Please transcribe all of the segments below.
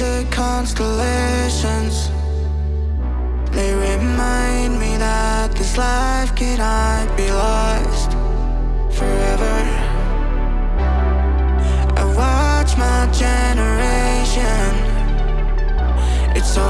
the constellations. They remind me that this life cannot be lost forever. I watch my generation. It's so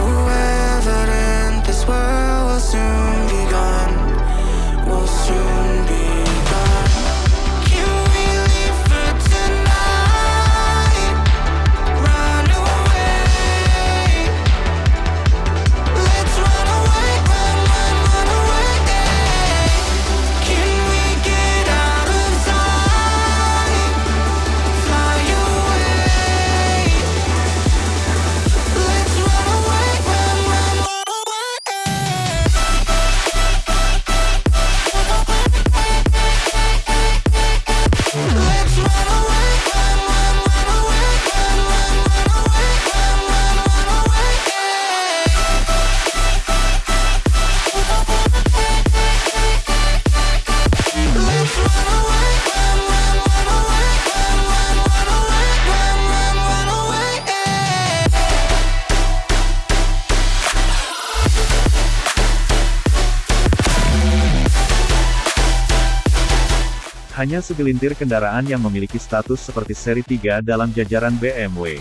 Hanya segelintir kendaraan yang memiliki status seperti seri 3 dalam jajaran BMW.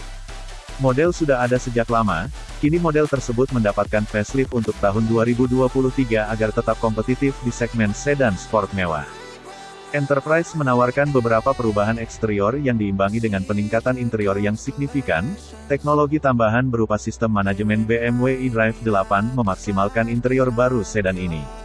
Model sudah ada sejak lama, kini model tersebut mendapatkan facelift untuk tahun 2023 agar tetap kompetitif di segmen sedan sport mewah. Enterprise menawarkan beberapa perubahan eksterior yang diimbangi dengan peningkatan interior yang signifikan, teknologi tambahan berupa sistem manajemen BMW eDrive 8 memaksimalkan interior baru sedan ini.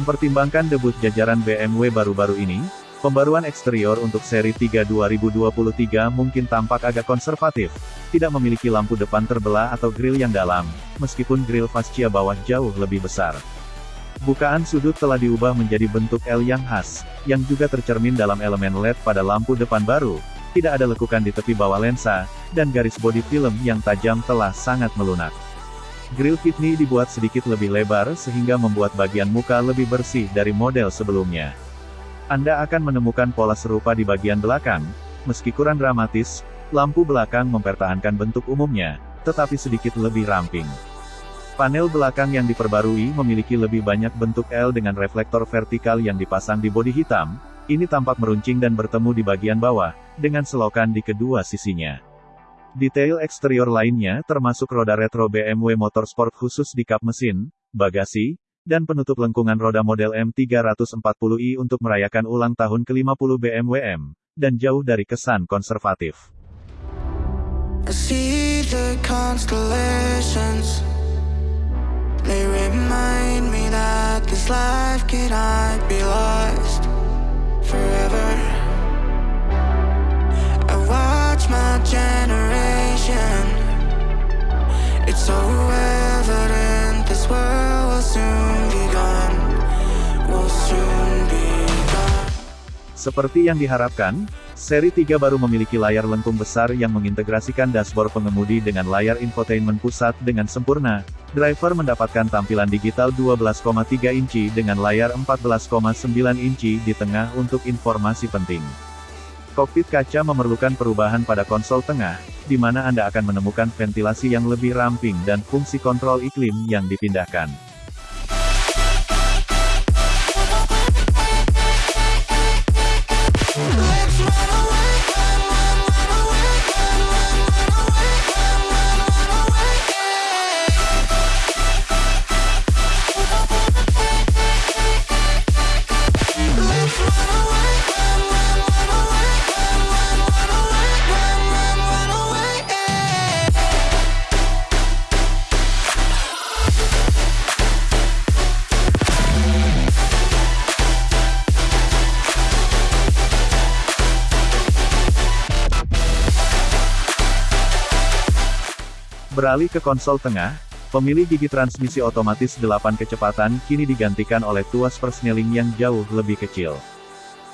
Mempertimbangkan debut jajaran BMW baru-baru ini, pembaruan eksterior untuk seri 3 2023 mungkin tampak agak konservatif, tidak memiliki lampu depan terbelah atau grill yang dalam, meskipun grill fascia bawah jauh lebih besar. Bukaan sudut telah diubah menjadi bentuk L yang khas, yang juga tercermin dalam elemen LED pada lampu depan baru, tidak ada lekukan di tepi bawah lensa, dan garis bodi film yang tajam telah sangat melunak. Grill kidney dibuat sedikit lebih lebar sehingga membuat bagian muka lebih bersih dari model sebelumnya. Anda akan menemukan pola serupa di bagian belakang, meski kurang dramatis, lampu belakang mempertahankan bentuk umumnya, tetapi sedikit lebih ramping. Panel belakang yang diperbarui memiliki lebih banyak bentuk L dengan reflektor vertikal yang dipasang di bodi hitam, ini tampak meruncing dan bertemu di bagian bawah, dengan selokan di kedua sisinya. Detail eksterior lainnya termasuk roda retro BMW Motorsport khusus di kap mesin, bagasi, dan penutup lengkungan roda model M340i untuk merayakan ulang tahun ke-50 BMW M, dan jauh dari kesan konservatif. Seperti yang diharapkan, seri 3 baru memiliki layar lengkung besar yang mengintegrasikan dashboard pengemudi dengan layar infotainment pusat dengan sempurna, Driver mendapatkan tampilan digital 12,3 inci dengan layar 14,9 inci di tengah untuk informasi penting. Kokpit kaca memerlukan perubahan pada konsol tengah, di mana Anda akan menemukan ventilasi yang lebih ramping dan fungsi kontrol iklim yang dipindahkan. Beralih ke konsol tengah, pemilih gigi transmisi otomatis 8 kecepatan kini digantikan oleh tuas persneling yang jauh lebih kecil.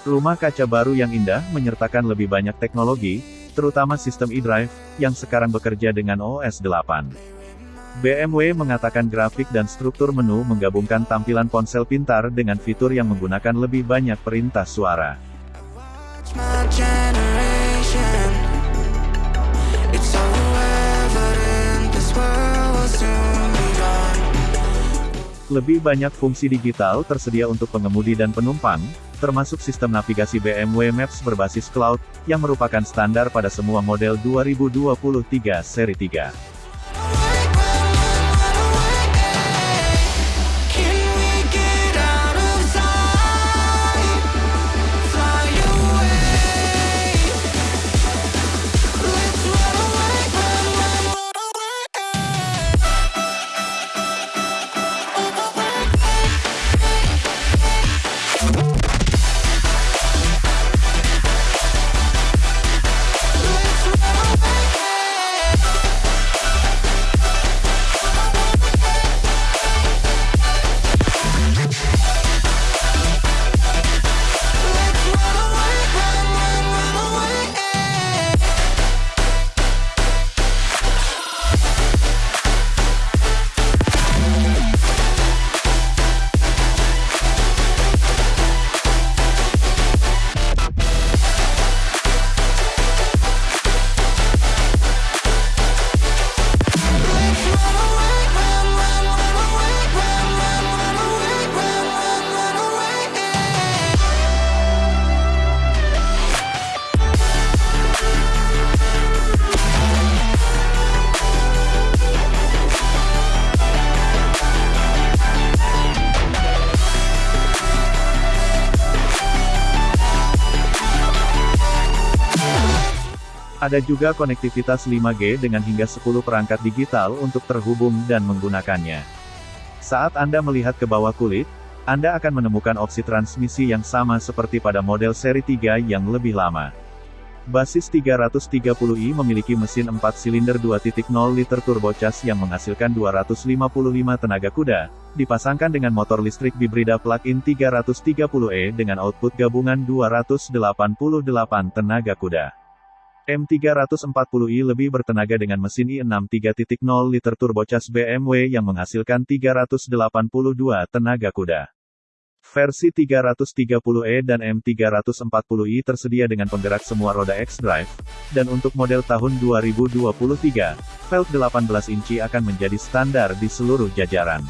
Rumah kaca baru yang indah menyertakan lebih banyak teknologi, terutama sistem eDrive, yang sekarang bekerja dengan OS 8. BMW mengatakan grafik dan struktur menu menggabungkan tampilan ponsel pintar dengan fitur yang menggunakan lebih banyak perintah suara. Lebih banyak fungsi digital tersedia untuk pengemudi dan penumpang, termasuk sistem navigasi BMW Maps berbasis cloud, yang merupakan standar pada semua model 2023 seri 3. Ada juga konektivitas 5G dengan hingga 10 perangkat digital untuk terhubung dan menggunakannya. Saat Anda melihat ke bawah kulit, Anda akan menemukan opsi transmisi yang sama seperti pada model seri 3 yang lebih lama. Basis 330i memiliki mesin 4 silinder 2.0 liter turbocharged yang menghasilkan 255 tenaga kuda, dipasangkan dengan motor listrik bibrida plug-in 330e dengan output gabungan 288 tenaga kuda. M340i lebih bertenaga dengan mesin i6 3.0 liter turbocharged BMW yang menghasilkan 382 tenaga kuda. Versi 330e dan M340i tersedia dengan penggerak semua roda X-Drive, dan untuk model tahun 2023, velg 18 inci akan menjadi standar di seluruh jajaran.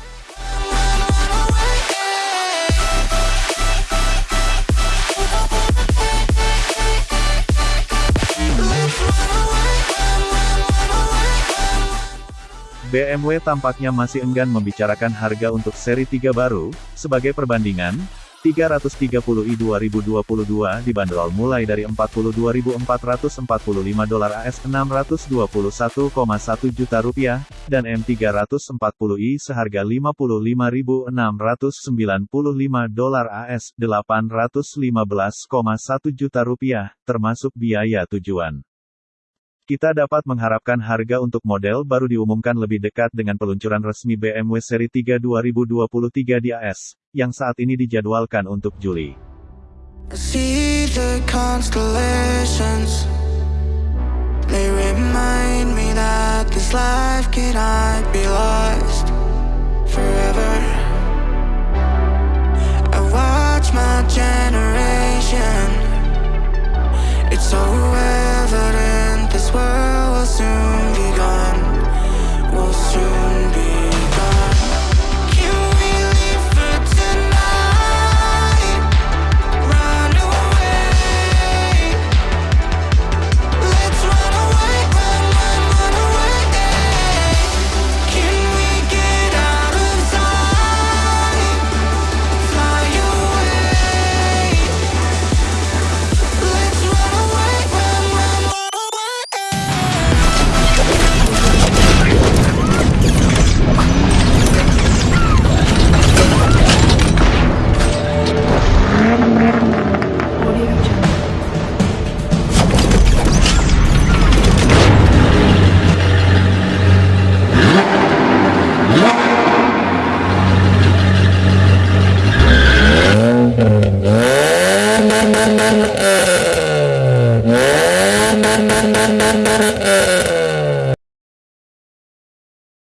BMW tampaknya masih enggan membicarakan harga untuk seri 3 baru, sebagai perbandingan, 330i 2022 dibanderol mulai dari 42.445 dolar AS 621,1 juta rupiah, dan M340i seharga 55.695 dolar AS 815,1 juta rupiah, termasuk biaya tujuan. Kita dapat mengharapkan harga untuk model baru diumumkan lebih dekat dengan peluncuran resmi BMW seri 3 2023 di AS, yang saat ini dijadwalkan untuk Juli.